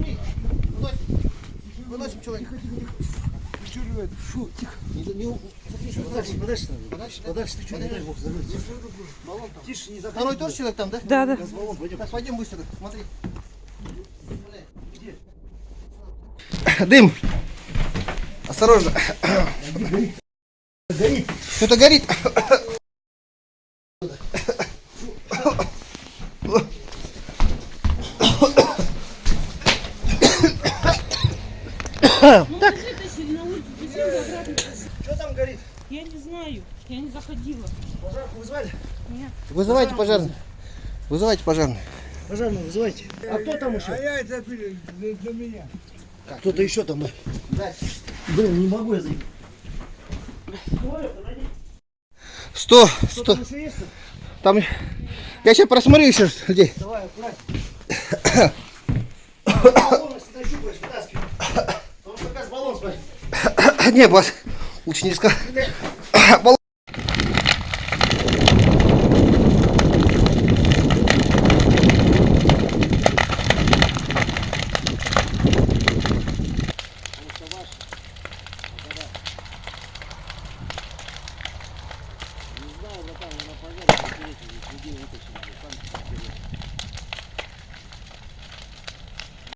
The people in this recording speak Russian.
Не. Выносим. Выносим. Фу, тихо. Не, не, что Подальше, подальше надо. Подальше, да? Подальше, ты что, не дай бог, там. Тише, не. Второй тоже человек там, да? Да, да. Сейчас баллон пойдем. Так, пойдем быстро. Смотри. Дым. Осторожно. Горит. Что-то горит. Ну, обратно? Что там горит? Я не знаю, я не заходила. Пожарку вызвали? Нет. Вызывайте пожарных. Вызывайте пожарных. Пожарную вызывайте. А кто там еще? А я это пили для, меня. Кто-то еще там. Да. Блин, не могу я зайти. Сто, Кто сто. там еще есть? Там. Я сейчас просмотрю еще людей. Давай, аккуратно. Не, бас, лучше не сказать. знаю, братан, она пожарит.